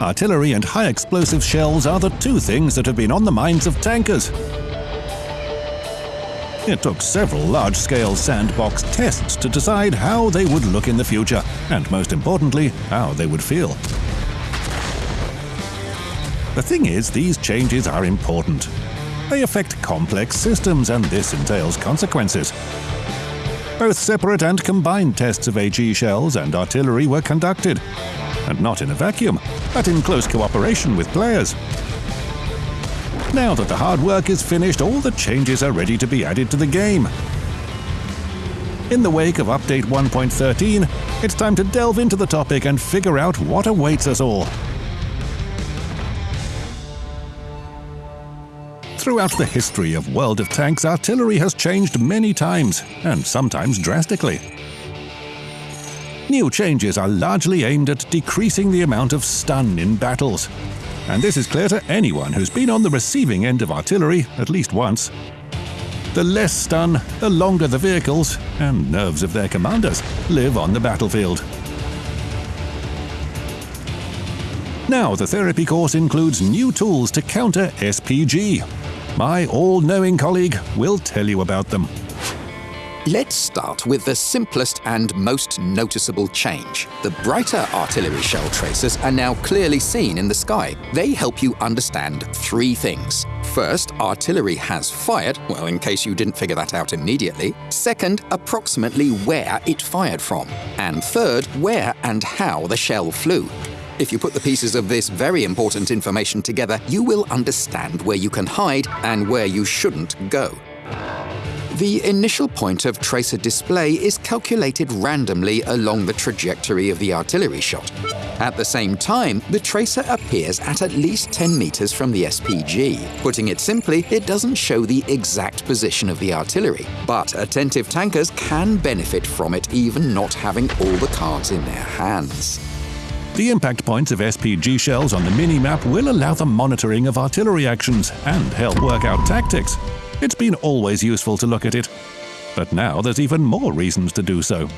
artillery and high explosive shells are the two things that have been on the minds of tankers. It took several large-scale sandbox tests to decide how they would look in the future, and most importantly, how they would feel. The thing is, these changes are important. They affect complex systems, and this entails consequences. Both separate and combined tests of HE shells and artillery were conducted, and not in a vacuum, but in close cooperation with players. Now that the hard work is finished, all the changes are ready to be added to the game. In the wake of Update 1.13, it's time to delve into the topic and figure out what awaits us all. Throughout the history of World of Tanks, artillery has changed many times, and sometimes drastically. New changes are largely aimed at decreasing the amount of stun in battles. And this is clear to anyone who's been on the receiving end of artillery at least once. The less stun, the longer the vehicles, and nerves of their commanders, live on the battlefield. Now the therapy course includes new tools to counter SPG, my all-knowing colleague will tell you about them. Let's start with the simplest and most noticeable change. The brighter artillery shell tracers are now clearly seen in the sky. They help you understand three things. First, artillery has fired, well, in case you didn't figure that out immediately. Second, approximately where it fired from. And third, where and how the shell flew. If you put the pieces of this very important information together, you will understand where you can hide and where you shouldn't go. The initial point of tracer display is calculated randomly along the trajectory of the artillery shot. At the same time, the tracer appears at at least 10 meters from the SPG. Putting it simply, it doesn't show the exact position of the artillery, but attentive tankers can benefit from it even not having all the cards in their hands. The impact points of SPG shells on the mini-map will allow the monitoring of artillery actions and help work out tactics. It's been always useful to look at it. But now there's even more reasons to do so.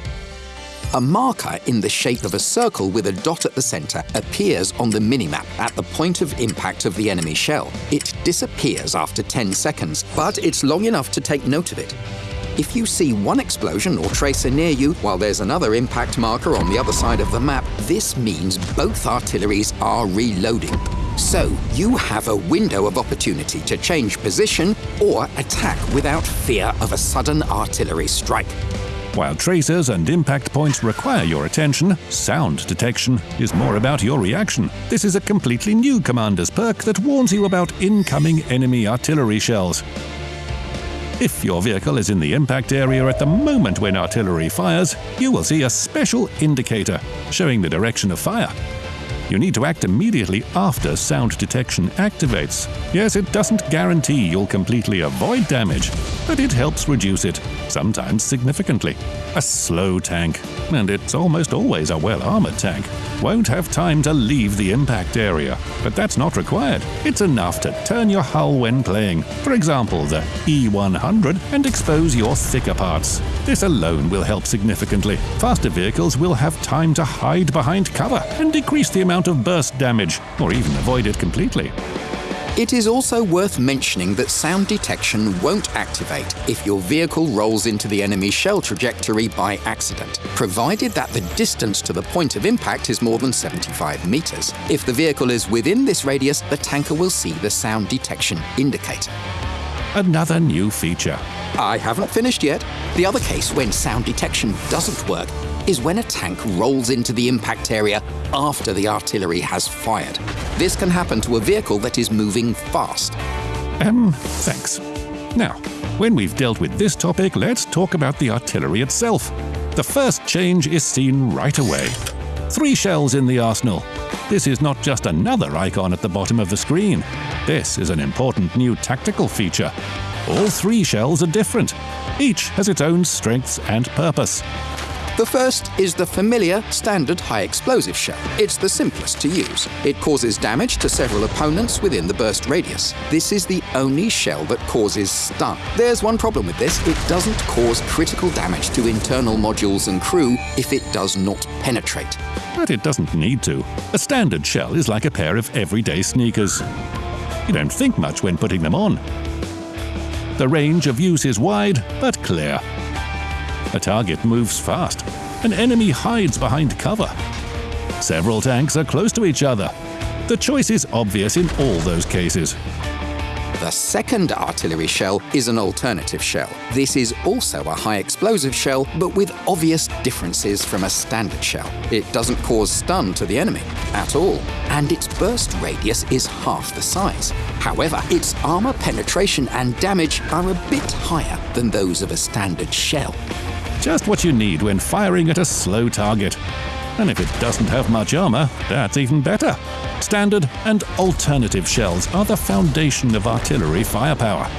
A marker in the shape of a circle with a dot at the center appears on the minimap at the point of impact of the enemy shell. It disappears after 10 seconds, but it's long enough to take note of it. If you see one explosion or tracer near you while there's another impact marker on the other side of the map, this means both artilleries are reloading. So you have a window of opportunity to change position or attack without fear of a sudden artillery strike. While tracers and impact points require your attention, sound detection is more about your reaction. This is a completely new commander's perk that warns you about incoming enemy artillery shells. If your vehicle is in the impact area at the moment when artillery fires, you will see a special indicator showing the direction of fire. You need to act immediately after sound detection activates. Yes, it doesn't guarantee you'll completely avoid damage, but it helps reduce it, sometimes significantly. A slow tank, and it's almost always a well-armored tank, won't have time to leave the impact area, but that's not required. It's enough to turn your hull when playing, for example the E100, and expose your thicker parts. This alone will help significantly. Faster vehicles will have time to hide behind cover and decrease the amount of burst damage, or even avoid it completely. It is also worth mentioning that sound detection won't activate if your vehicle rolls into the enemy shell trajectory by accident, provided that the distance to the point of impact is more than 75 meters. If the vehicle is within this radius, the tanker will see the sound detection indicator. Another new feature. I haven't finished yet. The other case when sound detection doesn't work is when a tank rolls into the impact area after the artillery has fired. This can happen to a vehicle that is moving fast. Um, thanks. Now, when we've dealt with this topic, let's talk about the artillery itself. The first change is seen right away. Three shells in the arsenal. This is not just another icon at the bottom of the screen. This is an important new tactical feature. All three shells are different. Each has its own strengths and purpose. The first is the familiar standard high explosive shell. It's the simplest to use. It causes damage to several opponents within the burst radius. This is the only shell that causes stun. There's one problem with this it doesn't cause critical damage to internal modules and crew if it does not penetrate. But it doesn't need to. A standard shell is like a pair of everyday sneakers. You don't think much when putting them on. The range of use is wide, but clear. A target moves fast. An enemy hides behind cover. Several tanks are close to each other. The choice is obvious in all those cases. The second artillery shell is an alternative shell. This is also a high explosive shell, but with obvious differences from a standard shell. It doesn't cause stun to the enemy at all, and its burst radius is half the size. However, its armor penetration and damage are a bit higher than those of a standard shell. Just what you need when firing at a slow target. And if it doesn't have much armor, that's even better. Standard and alternative shells are the foundation of artillery firepower.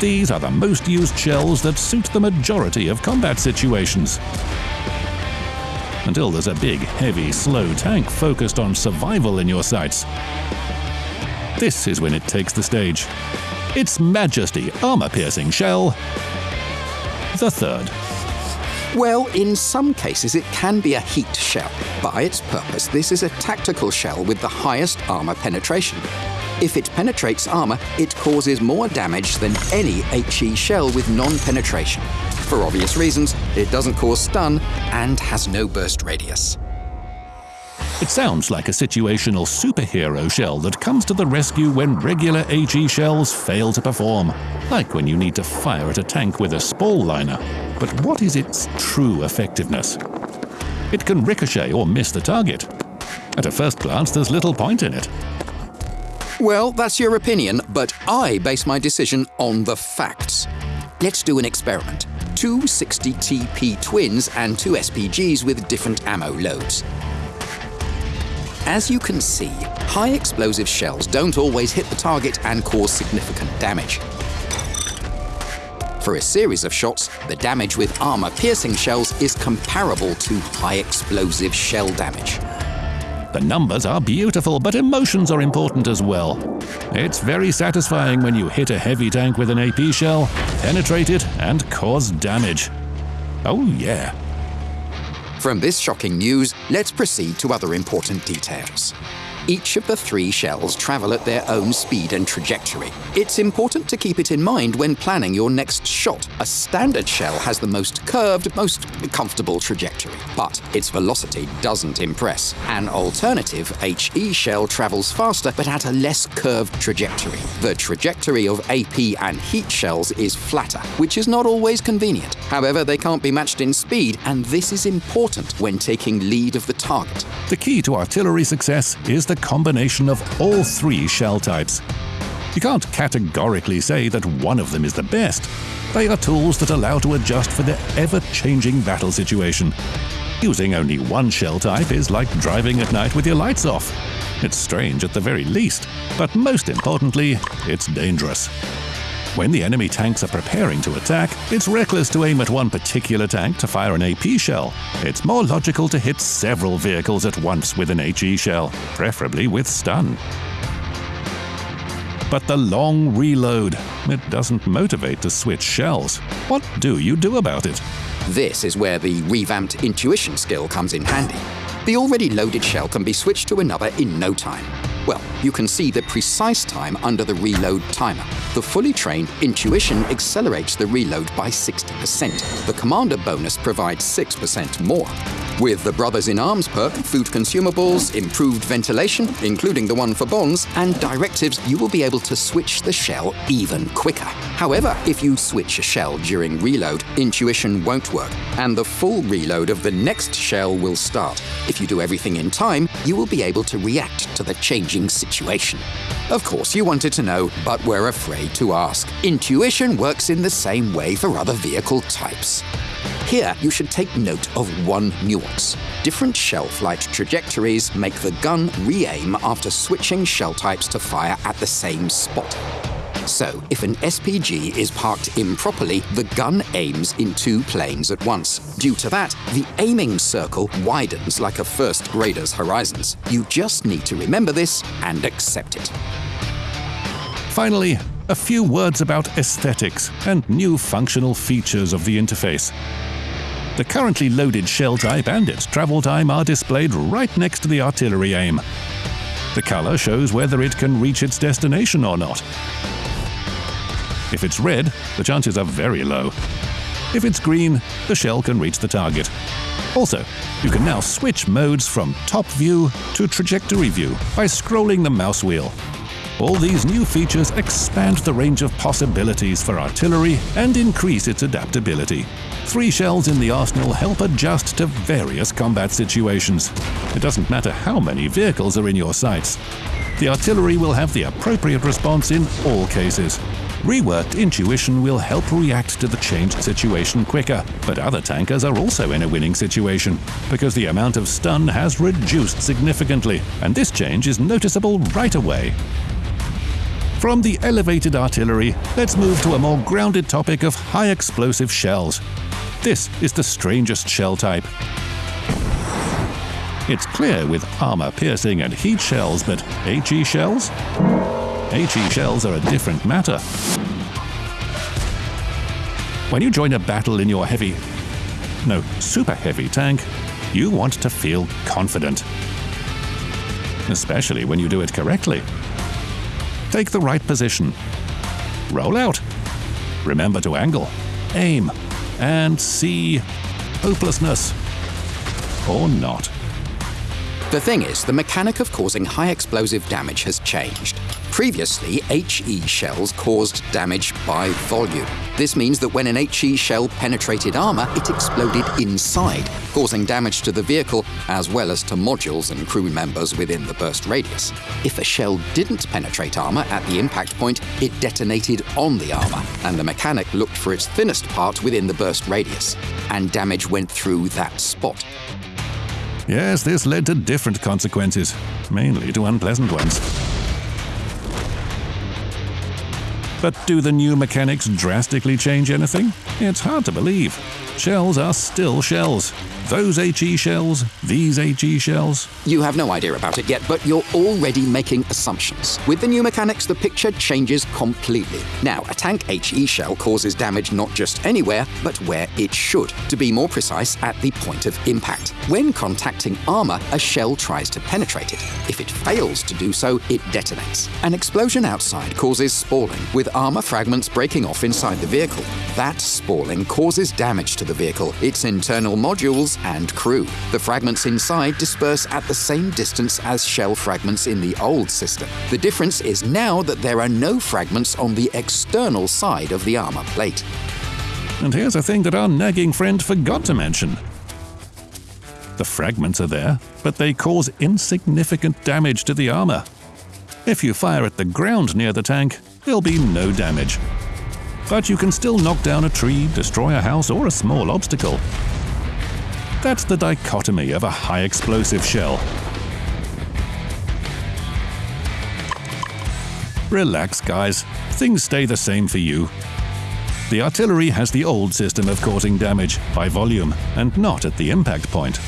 These are the most used shells that suit the majority of combat situations. Until there's a big, heavy, slow tank focused on survival in your sights. This is when it takes the stage. Its Majesty armor-piercing shell, the third. Well, in some cases it can be a heat shell. By its purpose, this is a tactical shell with the highest armor penetration. If it penetrates armor, it causes more damage than any HE shell with non-penetration. For obvious reasons, it doesn't cause stun and has no burst radius. It sounds like a situational superhero shell that comes to the rescue when regular HE shells fail to perform, like when you need to fire at a tank with a spall liner. But what is its true effectiveness? It can ricochet or miss the target. At a first glance, there's little point in it. Well, that's your opinion, but I base my decision on the facts. Let's do an experiment. Two 60 TP twins and two SPGs with different ammo loads. As you can see, high explosive shells don't always hit the target and cause significant damage. For a series of shots, the damage with armor-piercing shells is comparable to high explosive shell damage. The numbers are beautiful, but emotions are important as well. It's very satisfying when you hit a heavy tank with an AP shell, penetrate it, and cause damage. Oh yeah, from this shocking news, let's proceed to other important details. Each of the three shells travel at their own speed and trajectory. It's important to keep it in mind when planning your next shot. A standard shell has the most curved, most comfortable trajectory, but its velocity doesn't impress. An alternative HE shell travels faster but at a less curved trajectory. The trajectory of AP and heat shells is flatter, which is not always convenient. However, they can't be matched in speed, and this is important when taking lead of the target. The key to artillery success is the combination of all three shell types. You can't categorically say that one of them is the best. They are tools that allow to adjust for the ever-changing battle situation. Using only one shell type is like driving at night with your lights off. It's strange at the very least, but most importantly, it's dangerous. When the enemy tanks are preparing to attack, it's reckless to aim at one particular tank to fire an AP shell. It's more logical to hit several vehicles at once with an HE shell, preferably with stun. But the long reload, it doesn't motivate to switch shells. What do you do about it? This is where the revamped intuition skill comes in handy. The already loaded shell can be switched to another in no time. Well, you can see the precise time under the reload timer. The fully trained Intuition accelerates the reload by 60%. The Commander bonus provides 6% more. With the Brothers in Arms perk, food consumables, improved ventilation, including the one for bonds, and directives, you will be able to switch the shell even quicker. However, if you switch a shell during reload, Intuition won't work, and the full reload of the next shell will start. If you do everything in time, you will be able to react to the changing situation. Of course, you wanted to know, but we're afraid to ask. Intuition works in the same way for other vehicle types. Here, you should take note of one nuance. Different shell flight trajectories make the gun re-aim after switching shell types to fire at the same spot. So, if an SPG is parked improperly, the gun aims in two planes at once. Due to that, the aiming circle widens like a first grader's horizons. You just need to remember this and accept it. Finally, a few words about aesthetics and new functional features of the interface. The currently loaded shell type and its travel time are displayed right next to the artillery aim. The color shows whether it can reach its destination or not. If it's red, the chances are very low. If it's green, the shell can reach the target. Also, you can now switch modes from top view to trajectory view by scrolling the mouse wheel. All these new features expand the range of possibilities for artillery and increase its adaptability. Three shells in the arsenal help adjust to various combat situations. It doesn't matter how many vehicles are in your sights. The artillery will have the appropriate response in all cases. Reworked intuition will help react to the changed situation quicker, but other tankers are also in a winning situation, because the amount of stun has reduced significantly, and this change is noticeable right away. From the elevated artillery, let's move to a more grounded topic of high explosive shells. This is the strangest shell type. It's clear with armor-piercing and heat shells, but HE shells? HE shells are a different matter. When you join a battle in your heavy, no, super heavy tank, you want to feel confident. Especially when you do it correctly. Take the right position. Roll out. Remember to angle, aim, and see hopelessness. Or not. The thing is, the mechanic of causing high explosive damage has changed. Previously, HE shells caused damage by volume. This means that when an HE shell penetrated armor, it exploded inside, causing damage to the vehicle as well as to modules and crew members within the burst radius. If a shell didn't penetrate armor at the impact point, it detonated on the armor, and the mechanic looked for its thinnest part within the burst radius, and damage went through that spot. Yes, this led to different consequences, mainly to unpleasant ones. But do the new mechanics drastically change anything? It's hard to believe. Shells are still shells. Those HE shells, these HE shells. You have no idea about it yet, but you're already making assumptions. With the new mechanics, the picture changes completely. Now, a tank HE shell causes damage not just anywhere, but where it should. To be more precise, at the point of impact. When contacting armor, a shell tries to penetrate it. If it fails to do so, it detonates. An explosion outside causes spalling, with armor fragments breaking off inside the vehicle. That spalling causes damage to the vehicle, its internal modules, and crew. The fragments inside disperse at the same distance as shell fragments in the old system. The difference is now that there are no fragments on the external side of the armor plate. And here's a thing that our nagging friend forgot to mention. The fragments are there, but they cause insignificant damage to the armor. If you fire at the ground near the tank, there'll be no damage. But you can still knock down a tree, destroy a house, or a small obstacle. That's the dichotomy of a high explosive shell. Relax, guys. Things stay the same for you. The artillery has the old system of causing damage by volume and not at the impact point.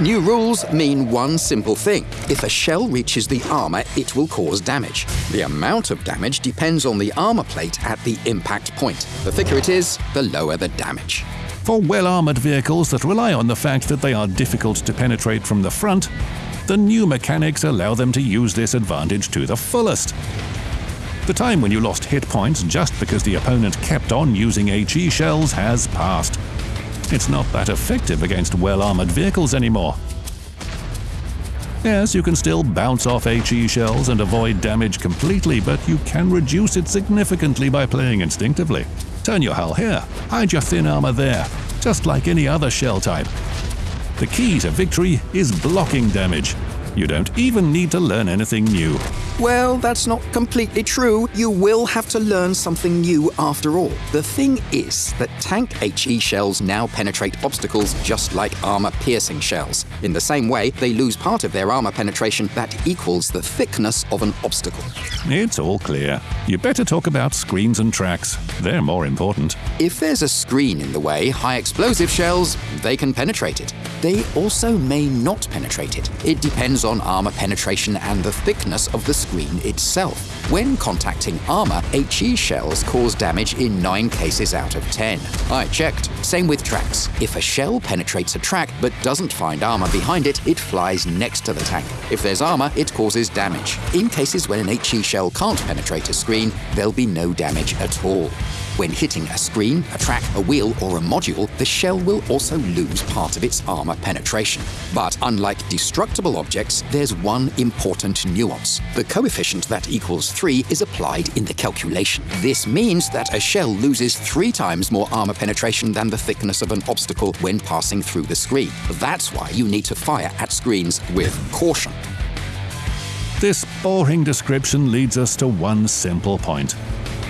New rules mean one simple thing. If a shell reaches the armor, it will cause damage. The amount of damage depends on the armor plate at the impact point. The thicker it is, the lower the damage. For well-armored vehicles that rely on the fact that they are difficult to penetrate from the front, the new mechanics allow them to use this advantage to the fullest. The time when you lost hit points just because the opponent kept on using HE shells has passed. It's not that effective against well-armored vehicles anymore. Yes, you can still bounce off HE shells and avoid damage completely, but you can reduce it significantly by playing instinctively. Turn your hull here, hide your thin armor there, just like any other shell type. The key to victory is blocking damage. You don't even need to learn anything new. Well, that's not completely true. You will have to learn something new after all. The thing is that tank HE shells now penetrate obstacles just like armor piercing shells. In the same way, they lose part of their armor penetration that equals the thickness of an obstacle. It's all clear. You better talk about screens and tracks. They're more important. If there's a screen in the way, high explosive shells, they can penetrate it. They also may not penetrate it. It depends on armor penetration and the thickness of the screen itself. When contacting armor, HE shells cause damage in 9 cases out of 10. I checked. Same with tracks. If a shell penetrates a track but doesn't find armor behind it, it flies next to the tank. If there's armor, it causes damage. In cases when an HE shell can't penetrate a screen, there'll be no damage at all. When hitting a screen, a track, a wheel, or a module, the shell will also lose part of its armor penetration. But unlike destructible objects, there's one important nuance. The coefficient that equals 3 is applied in the calculation. This means that a shell loses three times more armor penetration than the thickness of an obstacle when passing through the screen. That's why you need to fire at screens with caution. This boring description leads us to one simple point.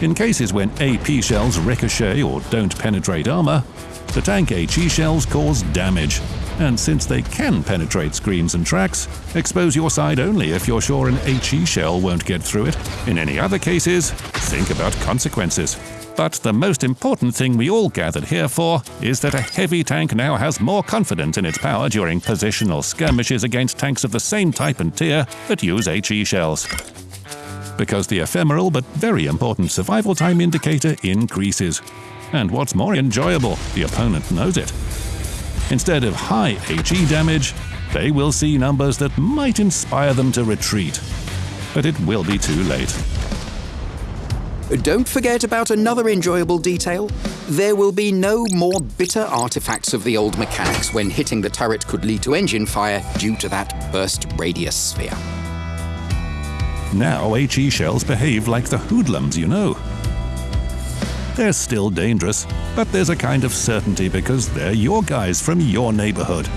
In cases when AP shells ricochet or don't penetrate armor, the tank HE shells cause damage. And since they can penetrate screens and tracks, expose your side only if you're sure an HE shell won't get through it. In any other cases, think about consequences. But the most important thing we all gathered here for is that a heavy tank now has more confidence in its power during positional skirmishes against tanks of the same type and tier that use HE shells because the ephemeral but very important survival time indicator increases. And what's more enjoyable, the opponent knows it. Instead of high HE damage, they will see numbers that might inspire them to retreat. But it will be too late. Don't forget about another enjoyable detail. There will be no more bitter artifacts of the old mechanics when hitting the turret could lead to engine fire due to that burst radius sphere. Now HE shells behave like the hoodlums, you know. They're still dangerous, but there's a kind of certainty because they're your guys from your neighborhood.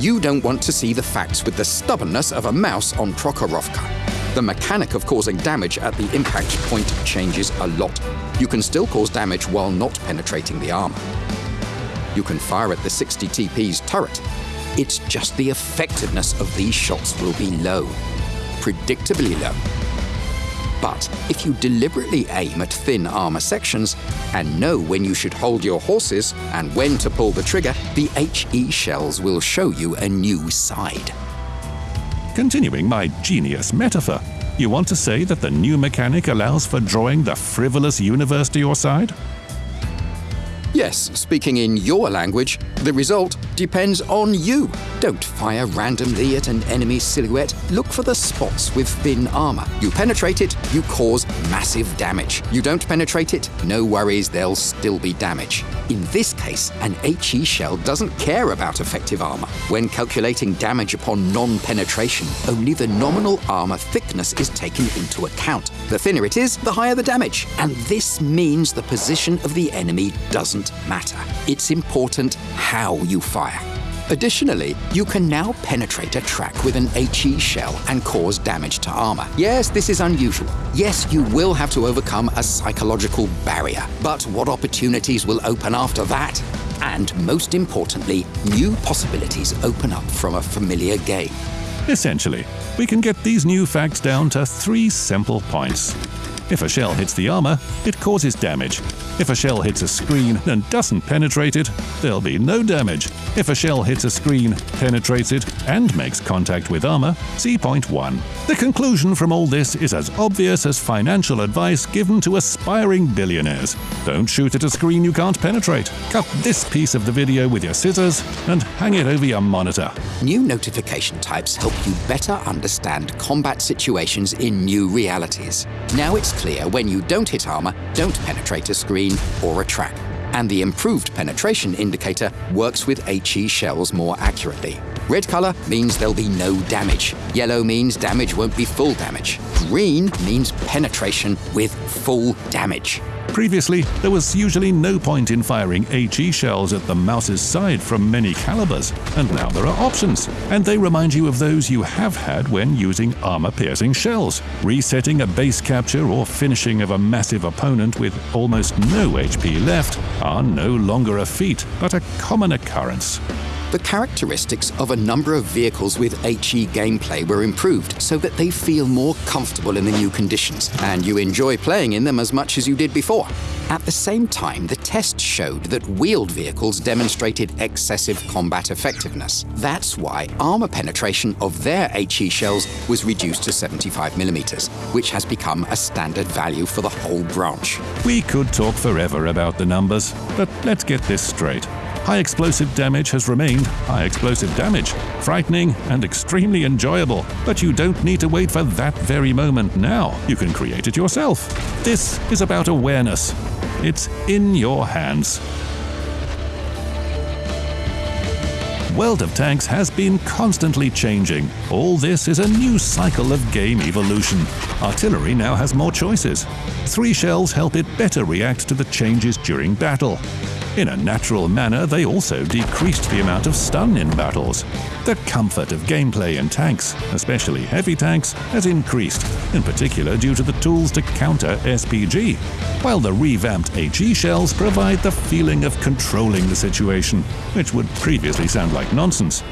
You don't want to see the facts with the stubbornness of a Maus on Prokhorovka. The mechanic of causing damage at the impact point changes a lot. You can still cause damage while not penetrating the armor. You can fire at the 60 TP's turret, it's just the effectiveness of these shots will be low, predictably low. But if you deliberately aim at thin armor sections and know when you should hold your horses and when to pull the trigger, the HE shells will show you a new side. Continuing my genius metaphor, you want to say that the new mechanic allows for drawing the frivolous universe to your side? Yes, speaking in your language, the result depends on you. Don't fire randomly at an enemy silhouette. Look for the spots with thin armor. You penetrate it, you cause massive damage. You don't penetrate it, no worries, there'll still be damage. In this case, an HE shell doesn't care about effective armor. When calculating damage upon non-penetration, only the nominal armor thickness is taken into account. The thinner it is, the higher the damage. And this means the position of the enemy doesn't matter. It's important how you fire. Additionally, you can now penetrate a track with an HE shell and cause damage to armor. Yes, this is unusual. Yes, you will have to overcome a psychological barrier. But what opportunities will open after that? And most importantly, new possibilities open up from a familiar game. Essentially, we can get these new facts down to three simple points. If a shell hits the armor, it causes damage. If a shell hits a screen and doesn't penetrate it, there'll be no damage. If a shell hits a screen, penetrates it, and makes contact with armor, see point 1. The conclusion from all this is as obvious as financial advice given to aspiring billionaires. Don't shoot at a screen you can't penetrate. Cut this piece of the video with your scissors and hang it over your monitor. New notification types help you better understand combat situations in new realities. Now it's clear when you don't hit armor, don't penetrate a screen or a track. And the improved penetration indicator works with HE shells more accurately. Red color means there'll be no damage. Yellow means damage won't be full damage. Green means penetration with full damage. Previously, there was usually no point in firing HE shells at the Maus's side from many calibers, and now there are options, and they remind you of those you have had when using armor-piercing shells. Resetting a base capture or finishing of a massive opponent with almost no HP left are no longer a feat, but a common occurrence. The characteristics of a number of vehicles with HE gameplay were improved so that they feel more comfortable in the new conditions, and you enjoy playing in them as much as you did before. At the same time, the test showed that wheeled vehicles demonstrated excessive combat effectiveness. That's why armor penetration of their HE shells was reduced to 75mm, which has become a standard value for the whole branch. We could talk forever about the numbers, but let's get this straight. High explosive damage has remained high explosive damage, frightening and extremely enjoyable, but you don't need to wait for that very moment now. You can create it yourself. This is about awareness. It's in your hands. World of Tanks has been constantly changing. All this is a new cycle of game evolution. Artillery now has more choices. Three shells help it better react to the changes during battle. In a natural manner, they also decreased the amount of stun in battles. The comfort of gameplay in tanks, especially heavy tanks, has increased, in particular due to the tools to counter SPG, while the revamped HE shells provide the feeling of controlling the situation, which would previously sound like nonsense.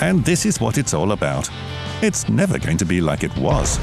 And this is what it's all about. It's never going to be like it was.